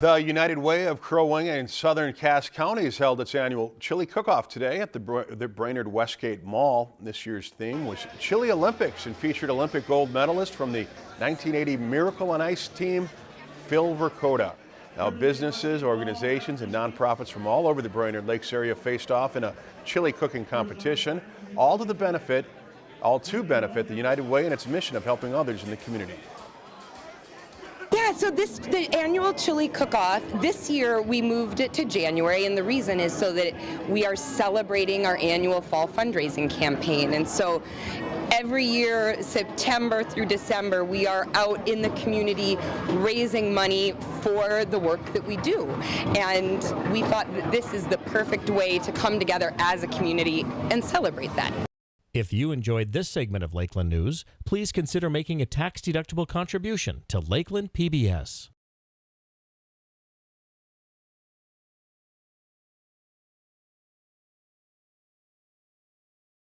The United Way of Crow Wing and Southern Cass Counties held its annual chili cook-off today at the, Br the Brainerd Westgate Mall. This year's theme was Chili Olympics and featured Olympic gold medalist from the 1980 Miracle on Ice team, Phil Verchota. Now businesses, organizations, and nonprofits from all over the Brainerd Lakes area faced off in a chili cooking competition, all to the benefit, all to benefit the United Way and its mission of helping others in the community. Yeah, so this the annual chili cook-off. This year we moved it to January, and the reason is so that we are celebrating our annual fall fundraising campaign. And so every year, September through December, we are out in the community raising money for the work that we do. And we thought that this is the perfect way to come together as a community and celebrate that. If you enjoyed this segment of Lakeland News, please consider making a tax-deductible contribution to Lakeland PBS.